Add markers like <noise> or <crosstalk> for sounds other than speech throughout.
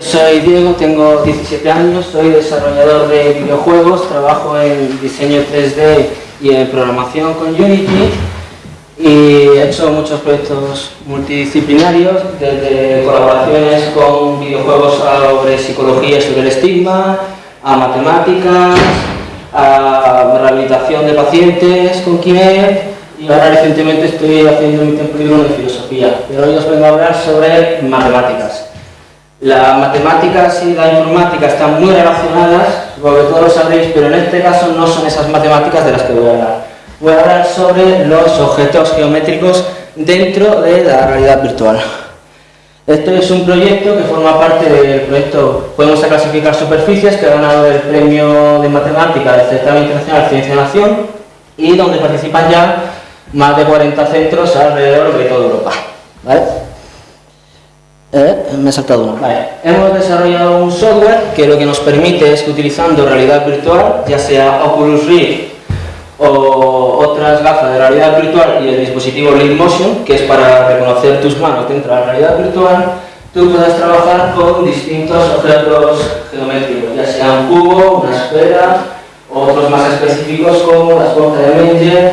Soy Diego, tengo 17 años, soy desarrollador de videojuegos, trabajo en diseño 3D y en programación con Unity y he hecho muchos proyectos multidisciplinarios, desde colaboraciones con videojuegos sobre psicología y sobre el estigma, a matemáticas, a rehabilitación de pacientes con Kinect y ahora recientemente estoy haciendo mi tiempo de filosofía, pero hoy os vengo a hablar sobre matemáticas. Las matemáticas y la informática están muy relacionadas, supongo que todos lo sabréis, pero en este caso no son esas matemáticas de las que voy a hablar. Voy a hablar sobre los objetos geométricos dentro de la realidad virtual. Esto es un proyecto que forma parte del proyecto Podemos clasificar superficies, que ha ganado el premio de matemática del Certamen Internacional Ciencia Nación y donde participan ya más de 40 centros alrededor de toda Europa. Eh, me he saltado uno. Hemos desarrollado un software que lo que nos permite es que utilizando realidad virtual, ya sea Oculus Rift o otras gafas de realidad virtual y el dispositivo Motion, que es para reconocer tus manos dentro de la realidad virtual, tú puedes trabajar con distintos objetos geométricos, ya sea un cubo, una esfera, otros más específicos como la esponja de Menger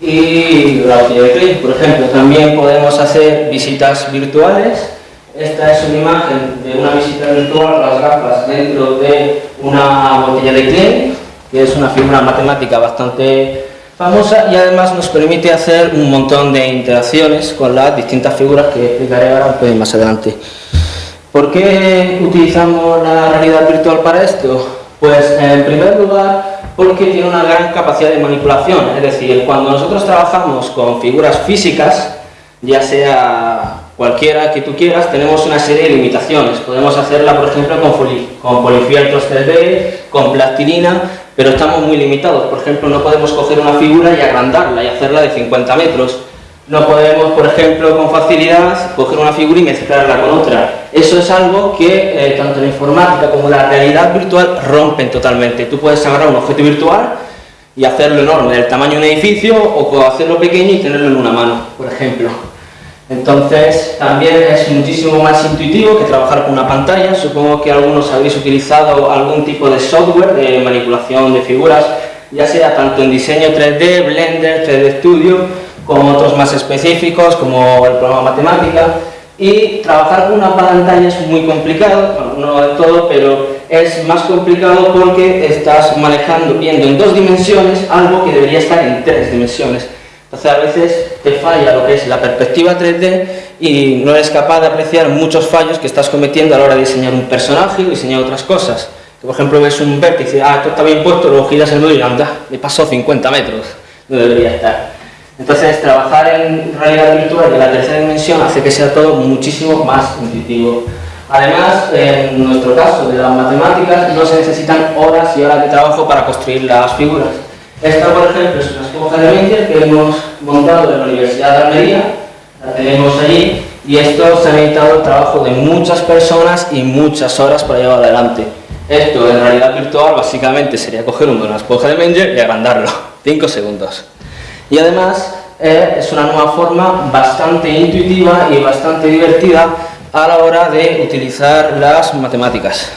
y la botella de Klein. Por ejemplo, también podemos hacer visitas virtuales esta es una imagen de una visita virtual, las gafas dentro de una botella de Klein, que es una figura matemática bastante famosa y además nos permite hacer un montón de interacciones con las distintas figuras que explicaré ahora un más adelante. ¿Por qué utilizamos la realidad virtual para esto? Pues en primer lugar porque tiene una gran capacidad de manipulación, es decir, cuando nosotros trabajamos con figuras físicas, ya sea cualquiera que tú quieras, tenemos una serie de limitaciones. Podemos hacerla, por ejemplo, con, con polifieltros 3D, con plastilina, pero estamos muy limitados. Por ejemplo, no podemos coger una figura y agrandarla y hacerla de 50 metros. No podemos, por ejemplo, con facilidad coger una figura y mezclarla con otra. Eso es algo que eh, tanto la informática como la realidad virtual rompen totalmente. Tú puedes agarrar un objeto virtual y hacerlo enorme, del tamaño de un edificio, o hacerlo pequeño y tenerlo en una mano, por ejemplo. Entonces, también es muchísimo más intuitivo que trabajar con una pantalla. Supongo que algunos habéis utilizado algún tipo de software de manipulación de figuras, ya sea tanto en diseño 3D, Blender, 3D Studio, como otros más específicos, como el programa Matemática. Y trabajar con una pantalla es muy complicado, no de todo, pero es más complicado porque estás manejando, viendo en dos dimensiones, algo que debería estar en tres dimensiones. Entonces a veces te falla lo que es la perspectiva 3D y no eres capaz de apreciar muchos fallos que estás cometiendo a la hora de diseñar un personaje o diseñar otras cosas. Que, por ejemplo ves un vértice, ah, esto está bien puesto, luego giras el nudo y anda, me pasó 50 metros, no debería estar. Entonces trabajar en realidad virtual en la tercera dimensión hace que sea todo muchísimo más intuitivo. Además, en nuestro caso de las matemáticas, no se necesitan horas y horas de trabajo para construir las figuras esta, por ejemplo, es una esponja de Menker que hemos montado en la Universidad de Almería, la tenemos allí, y esto se ha necesitado el trabajo de muchas personas y muchas horas para llevar adelante. Esto en realidad virtual básicamente sería coger una esponja de Menger y agrandarlo, 5 segundos. Y además eh, es una nueva forma bastante intuitiva y bastante divertida a la hora de utilizar las matemáticas.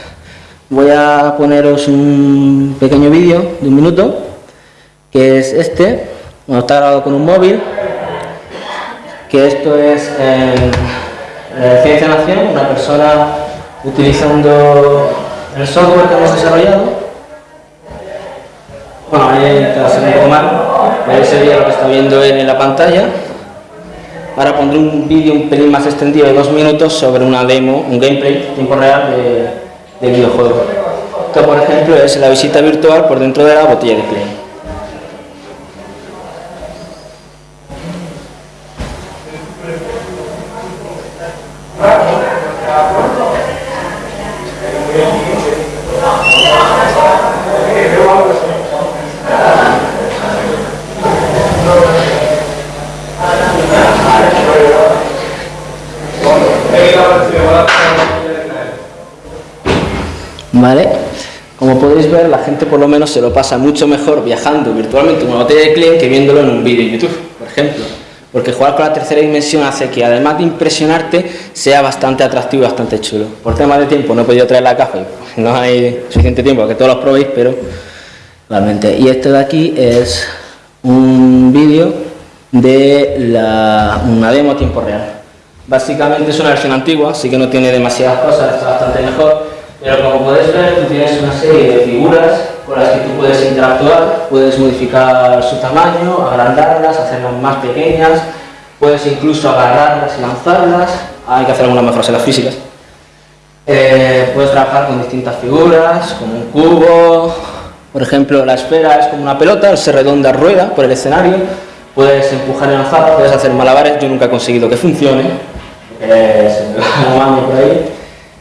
Voy a poneros un pequeño vídeo de un minuto que es este, bueno, está grabado con un móvil, que esto es en Ciencia Nación, una persona utilizando el software que hemos desarrollado. Bueno, ahí está un poco mal, sería lo que está viendo en la pantalla. Ahora pondré un vídeo un pelín más extendido de dos minutos sobre una demo, un gameplay tiempo real de, de videojuego. Esto, por ejemplo, es la visita virtual por dentro de la botella de play. ¿Vale? Como podéis ver, la gente por lo menos se lo pasa mucho mejor viajando virtualmente una botella de Klein que viéndolo en un vídeo de YouTube, por ejemplo. Porque jugar con la tercera dimensión hace que además de impresionarte sea bastante atractivo y bastante chulo. Por tema de tiempo no he podido traer la caja y no hay suficiente tiempo que todos los probéis, pero realmente. Y este de aquí es un vídeo de la, una demo a tiempo real. Básicamente es una versión antigua, así que no tiene demasiadas cosas, está bastante mejor, pero como podéis ver tú tienes una serie de figuras con las que tú puedes interactuar, puedes modificar su tamaño, agrandarlas, hacerlas más pequeñas, puedes incluso agarrarlas y lanzarlas, hay que hacer algunas mejoras en las físicas. Eh, puedes trabajar con distintas figuras, como un cubo, por ejemplo la esfera es como una pelota, se redonda rueda por el escenario, puedes empujar y lanzar, puedes hacer malabares, yo nunca he conseguido que funcione, eh, se me va por ahí.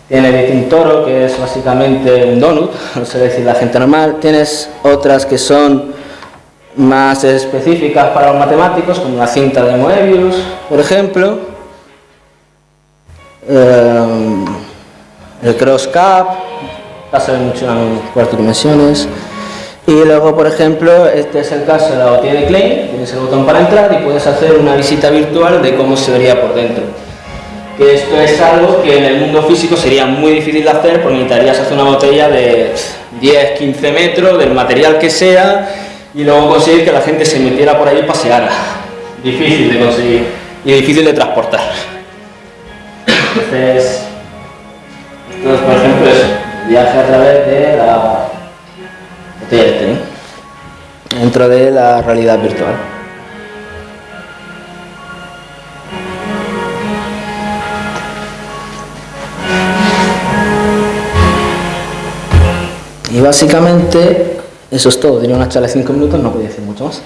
Tiene un toro, que es básicamente un donut, <laughs> no sé decir la gente normal. Tienes otras que son más específicas para los matemáticos, como la cinta de Moebius, por ejemplo. Eh, el cross cap, pasa mucho en cuatro dimensiones. Y luego, por ejemplo, este es el caso de la botella de Klein, tienes el botón para entrar y puedes hacer una visita virtual de cómo se vería por dentro que esto es algo que en el mundo físico sería muy difícil de hacer porque necesitarías hacer una botella de 10, 15 metros, del material que sea, y luego conseguir que la gente se metiera por ahí y paseara. Difícil de conseguir y difícil de transportar. Entonces, esto por ejemplo es viaje a través de la botella de té, dentro de la realidad virtual. Y básicamente eso es todo. Tenía una charla de 5 minutos, no podía decir mucho más.